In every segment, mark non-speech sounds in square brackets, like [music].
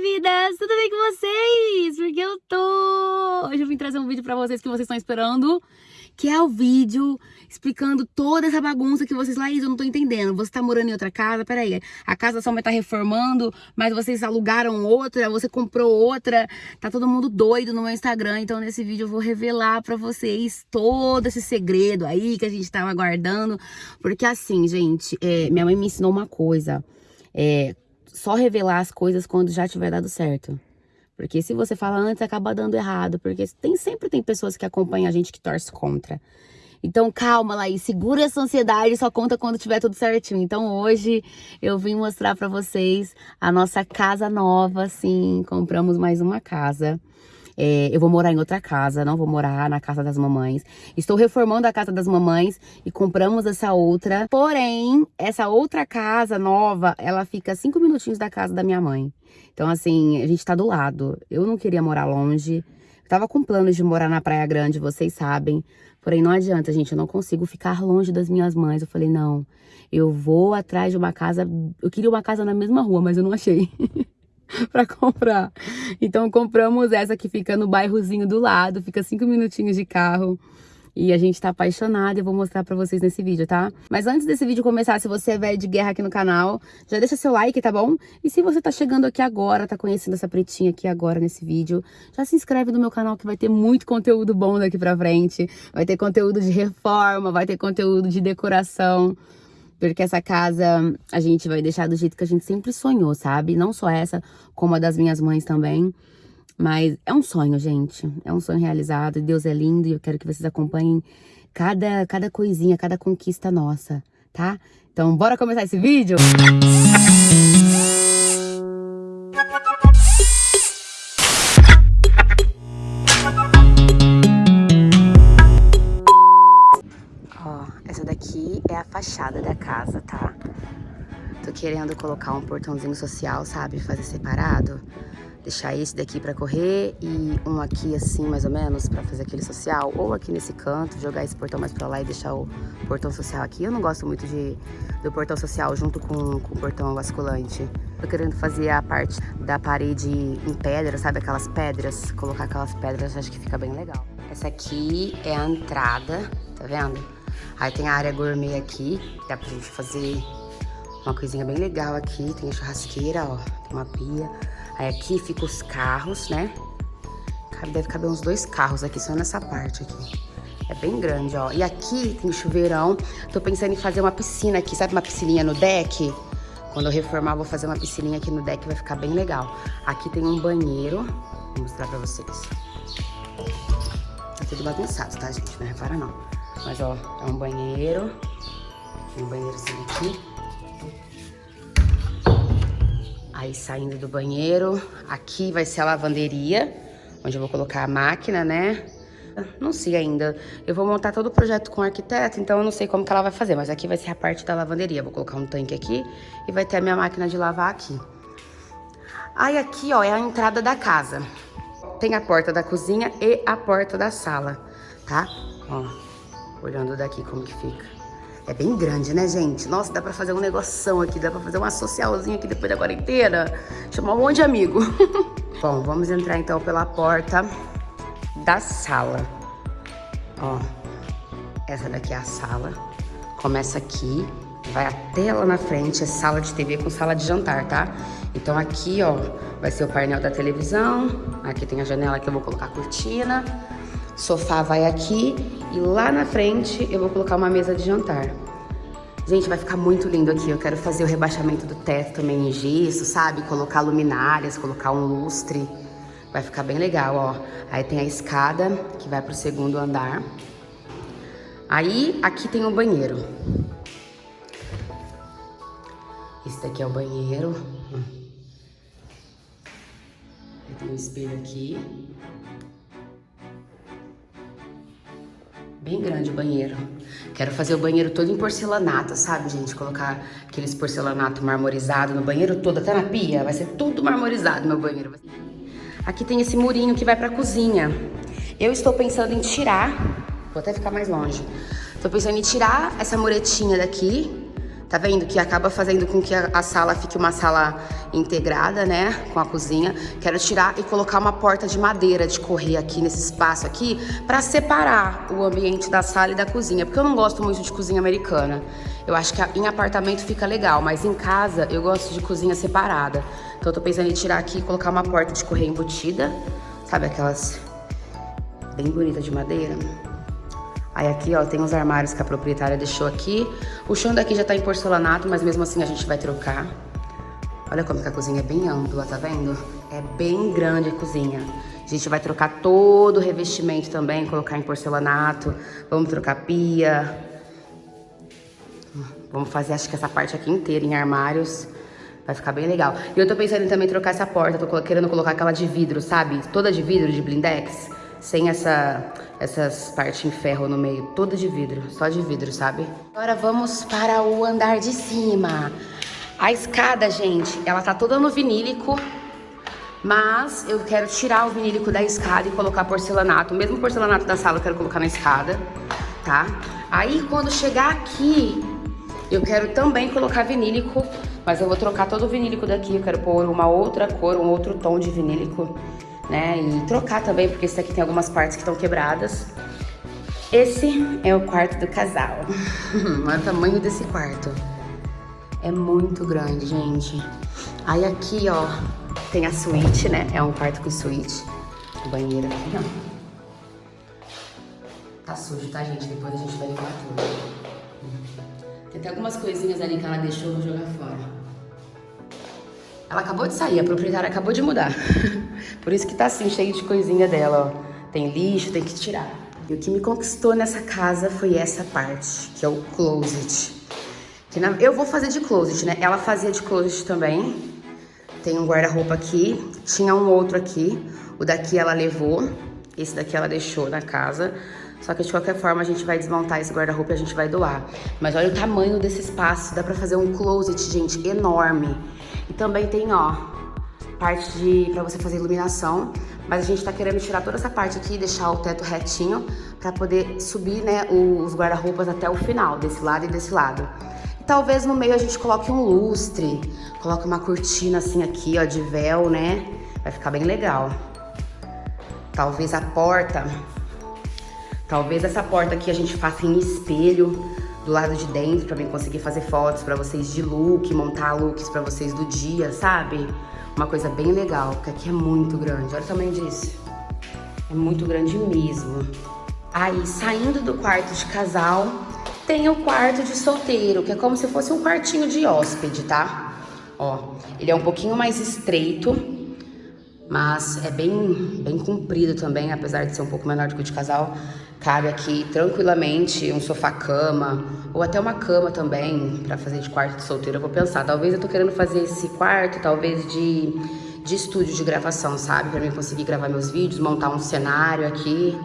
Vidas! Tudo bem com vocês? Porque eu tô... Hoje eu vim trazer um vídeo pra vocês que vocês estão esperando, que é o vídeo explicando toda essa bagunça que vocês... Laís, eu não tô entendendo. Você tá morando em outra casa? Peraí, a casa da sua mãe tá reformando, mas vocês alugaram outra, você comprou outra. Tá todo mundo doido no meu Instagram, então nesse vídeo eu vou revelar pra vocês todo esse segredo aí que a gente tava aguardando. Porque assim, gente, é, minha mãe me ensinou uma coisa. É, só revelar as coisas quando já tiver dado certo. Porque se você fala antes, acaba dando errado. Porque tem, sempre tem pessoas que acompanham a gente que torce contra. Então calma e segura essa ansiedade, só conta quando tiver tudo certinho. Então hoje eu vim mostrar pra vocês a nossa casa nova, sim, compramos mais uma casa. É, eu vou morar em outra casa, não vou morar na casa das mamães. Estou reformando a casa das mamães e compramos essa outra. Porém, essa outra casa nova, ela fica cinco minutinhos da casa da minha mãe. Então, assim, a gente tá do lado. Eu não queria morar longe. Eu tava com planos de morar na Praia Grande, vocês sabem. Porém, não adianta, gente, eu não consigo ficar longe das minhas mães. Eu falei, não, eu vou atrás de uma casa... Eu queria uma casa na mesma rua, mas eu não achei. [laughs] [laughs] para comprar. Então compramos essa que fica no bairrozinho do lado, fica cinco minutinhos de carro. E a gente tá apaixonado e eu vou mostrar pra vocês nesse vídeo, tá? Mas antes desse vídeo começar, se você é velho de guerra aqui no canal, já deixa seu like, tá bom? E se você tá chegando aqui agora, tá conhecendo essa pretinha aqui agora nesse vídeo, já se inscreve no meu canal que vai ter muito conteúdo bom daqui pra frente. Vai ter conteúdo de reforma, vai ter conteúdo de decoração. Porque essa casa a gente vai deixar do jeito que a gente sempre sonhou, sabe? Não só essa, como a das minhas mães também. Mas é um sonho, gente. É um sonho realizado. Deus é lindo e eu quero que vocês acompanhem cada, cada coisinha, cada conquista nossa, tá? Então, bora começar esse vídeo? Fachada da casa, tá? Tô querendo colocar um portãozinho social, sabe? Fazer separado. Deixar esse daqui pra correr e um aqui assim, mais ou menos, pra fazer aquele social. Ou aqui nesse canto, jogar esse portão mais pra lá e deixar o portão social aqui. Eu não gosto muito de, do portão social junto com, com o portão basculante. Tô querendo fazer a parte da parede em pedra, sabe? Aquelas pedras. Colocar aquelas pedras, acho que fica bem legal. Essa aqui é a entrada, tá vendo? Aí tem a área gourmet aqui, dá pra gente fazer uma coisinha bem legal aqui. Tem a churrasqueira, ó, tem uma pia. Aí aqui ficam os carros, né? Deve caber uns dois carros aqui, só nessa parte aqui. É bem grande, ó. E aqui tem chuveirão. Tô pensando em fazer uma piscina aqui, sabe uma piscininha no deck? Quando eu reformar, vou fazer uma piscininha aqui no deck, vai ficar bem legal. Aqui tem um banheiro, vou mostrar pra vocês. Tá tudo bagunçado, tá, gente? Não repara não. Mas, ó, é um banheiro. Tem um banheiro assim aqui. Aí, saindo do banheiro, aqui vai ser a lavanderia, onde eu vou colocar a máquina, né? Não sei ainda. Eu vou montar todo o projeto com o arquiteto, então eu não sei como que ela vai fazer. Mas aqui vai ser a parte da lavanderia. Vou colocar um tanque aqui e vai ter a minha máquina de lavar aqui. Aí aqui, ó, é a entrada da casa. Tem a porta da cozinha e a porta da sala, tá? Ó, Olhando daqui como que fica. É bem grande, né, gente? Nossa, dá pra fazer um negoção aqui, dá pra fazer uma socialzinha aqui depois da quarentena. Chamar um monte de amigo. [laughs] Bom, vamos entrar então pela porta da sala. Ó, essa daqui é a sala. Começa aqui, vai até lá na frente, é sala de TV com sala de jantar, tá? Então aqui, ó, vai ser o painel da televisão. Aqui tem a janela que eu vou colocar cortina. Sofá vai aqui e lá na frente eu vou colocar uma mesa de jantar. Gente, vai ficar muito lindo aqui. Eu quero fazer o rebaixamento do teto também em gesso, sabe? Colocar luminárias, colocar um lustre. Vai ficar bem legal, ó. Aí tem a escada que vai pro segundo andar. Aí, aqui tem o banheiro. Esse daqui é o banheiro. Tem um espelho aqui. Bem grande o banheiro. Quero fazer o banheiro todo em porcelanato, sabe, gente? Colocar aqueles porcelanato marmorizado no banheiro todo, até na pia. Vai ser tudo marmorizado meu banheiro. Aqui tem esse murinho que vai pra cozinha. Eu estou pensando em tirar... Vou até ficar mais longe. Estou pensando em tirar essa muretinha daqui Tá vendo? Que acaba fazendo com que a, a, sala fique uma sala integrada, né? Com a cozinha. Quero tirar e colocar uma porta de madeira de correr aqui nesse espaço aqui pra separar o ambiente da sala e da cozinha. Porque eu não gosto muito de cozinha americana. Eu acho que em apartamento fica legal, mas em casa eu gosto de cozinha separada. Então eu tô pensando em tirar aqui e colocar uma porta de correr embutida. Sabe aquelas bem bonitas de madeira? Aí aqui, ó, tem os armários que a proprietária deixou aqui. O chão daqui já tá em porcelanato, mas mesmo assim a gente vai trocar. Olha como que a cozinha é bem ampla, tá vendo? É bem grande a cozinha. A gente vai trocar todo o revestimento também, colocar em porcelanato. Vamos trocar pia. Vamos fazer, acho que essa parte aqui inteira em armários. Vai ficar bem legal. E eu tô pensando em também trocar essa porta. Tô querendo colocar aquela de vidro, sabe? Toda de vidro, de blindex. Sem essa essas partes em ferro no meio, toda de vidro, só de vidro, sabe? Agora vamos para o andar de cima. A escada, gente, ela tá toda no vinílico, mas eu quero tirar o vinílico da escada e colocar porcelanato. O mesmo porcelanato da sala eu quero colocar na escada, tá? Aí quando chegar aqui, eu quero também colocar vinílico, mas eu vou trocar todo o vinílico daqui. Eu quero pôr uma outra cor, um outro tom de vinílico né? E trocar também, porque esse aqui tem algumas partes que estão quebradas. Esse é o quarto do casal. [laughs] Olha o tamanho desse quarto. É muito grande, gente. Aí aqui, ó, tem a suíte, né? É um quarto com suíte. O banheiro aqui, ó. Tá sujo, tá, gente? Depois a gente vai limpar tudo. Tem até algumas coisinhas ali que ela deixou, vou jogar fora. Ela acabou de sair, a proprietária acabou de mudar. [laughs] Por isso que tá assim, cheio de coisinha dela, ó. Tem lixo, tem que tirar. E o que me conquistou nessa casa foi essa parte, que é o closet. Que na... Eu vou fazer de closet, né? Ela fazia de closet também. Tem um guarda-roupa aqui, tinha um outro aqui. O daqui ela levou, esse daqui ela deixou na casa. Só que de qualquer forma a gente vai desmontar esse guarda-roupa e a gente vai doar. Mas olha o tamanho desse espaço, dá pra fazer um closet, gente, enorme. E também tem, ó, parte de para você fazer iluminação, mas a gente tá querendo tirar toda essa parte aqui deixar o teto retinho para poder subir, né, os guarda-roupas até o final, desse lado e desse lado. E talvez no meio a gente coloque um lustre, coloque uma cortina assim aqui, ó, de véu, né? Vai ficar bem legal. Talvez a porta, talvez essa porta aqui a gente faça em espelho, do lado de dentro pra mim conseguir fazer fotos pra vocês de look, montar looks pra vocês do dia, sabe? Uma coisa bem legal, porque aqui é muito grande. Olha o tamanho disso. É muito grande mesmo. Aí, saindo do quarto de casal, tem o quarto de solteiro, que é como se fosse um quartinho de hóspede, tá? Ó, ele é um pouquinho mais estreito, mas é bem, bem comprido também, apesar de ser um pouco menor do que o de casal. Cabe aqui tranquilamente um sofá-cama, ou até uma cama também, pra fazer de quarto de solteiro. Eu vou pensar, talvez eu tô querendo fazer esse quarto, talvez de, de estúdio de gravação, sabe? Pra mim conseguir gravar meus vídeos, montar um cenário aqui,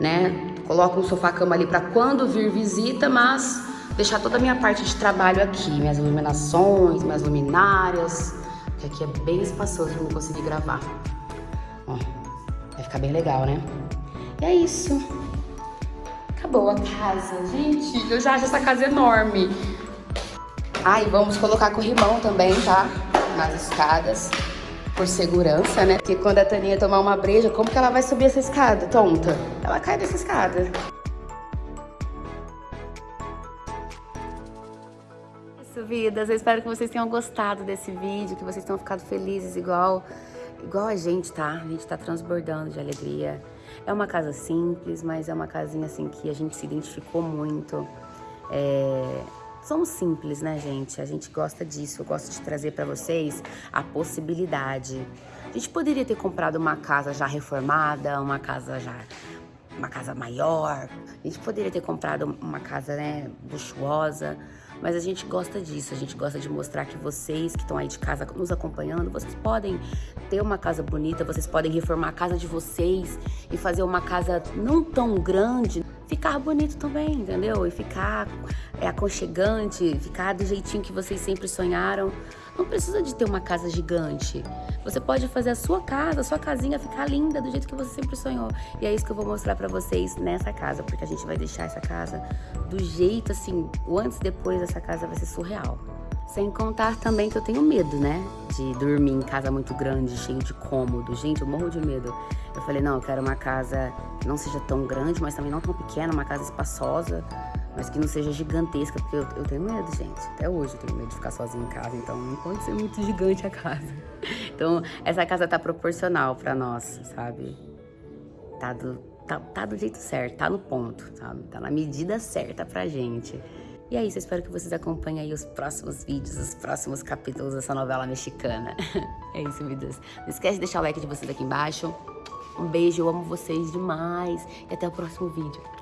né? Coloco um sofá-cama ali pra quando vir visita, mas deixar toda a minha parte de trabalho aqui, minhas iluminações, minhas luminárias, que aqui é bem espaçoso pra eu conseguir gravar. Ó, vai ficar bem legal, né? E é isso. Acabou a casa. Gente, eu já acho essa casa enorme. Ai, vamos colocar corrimão também, tá? Nas escadas. Por segurança, né? Porque quando a Taninha tomar uma breja, como que ela vai subir essa escada, tonta? Ela cai dessa escada. Vidas. Eu espero que vocês tenham gostado desse vídeo, que vocês tenham ficado felizes igual, igual a gente, tá? A gente tá transbordando de alegria. É uma casa simples, mas é uma casinha assim que a gente se identificou muito. É... Somos simples, né, gente? A gente gosta disso. Eu gosto de trazer para vocês a possibilidade. A gente poderia ter comprado uma casa já reformada, uma casa já uma casa maior. A gente poderia ter comprado uma casa, né, luxuosa. Mas a gente gosta disso, a gente gosta de mostrar que vocês que estão aí de casa nos acompanhando, vocês podem ter uma casa bonita, vocês podem reformar a casa de vocês e fazer uma casa não tão grande, ficar bonito também, entendeu? E ficar é, aconchegante, ficar do jeitinho que vocês sempre sonharam. Não precisa de ter uma casa gigante. Você pode fazer a sua casa, a sua casinha ficar linda do jeito que você sempre sonhou. E é isso que eu vou mostrar pra vocês nessa casa, porque a gente vai deixar essa casa do jeito assim, o antes e depois dessa casa vai ser surreal. Sem contar também que eu tenho medo, né? De dormir em casa muito grande, cheio de cômodo. Gente, eu morro de medo. Eu falei, não, eu quero uma casa que não seja tão grande, mas também não tão pequena, uma casa espaçosa, mas que não seja gigantesca, porque eu, eu tenho medo, gente. Até hoje eu tenho medo de ficar sozinha em casa, então não pode ser muito [laughs] gigante a casa. Então, essa casa tá proporcional pra nós, sabe? Tá do, tá, tá do jeito certo, tá no ponto, sabe? Tá na medida certa pra gente. E é isso, eu espero que vocês acompanhem aí os próximos vídeos, os próximos capítulos dessa novela mexicana. [laughs] é isso, meu Deus. Não esquece de deixar o like de vocês aqui embaixo. Um beijo, eu amo vocês demais. E até o próximo vídeo.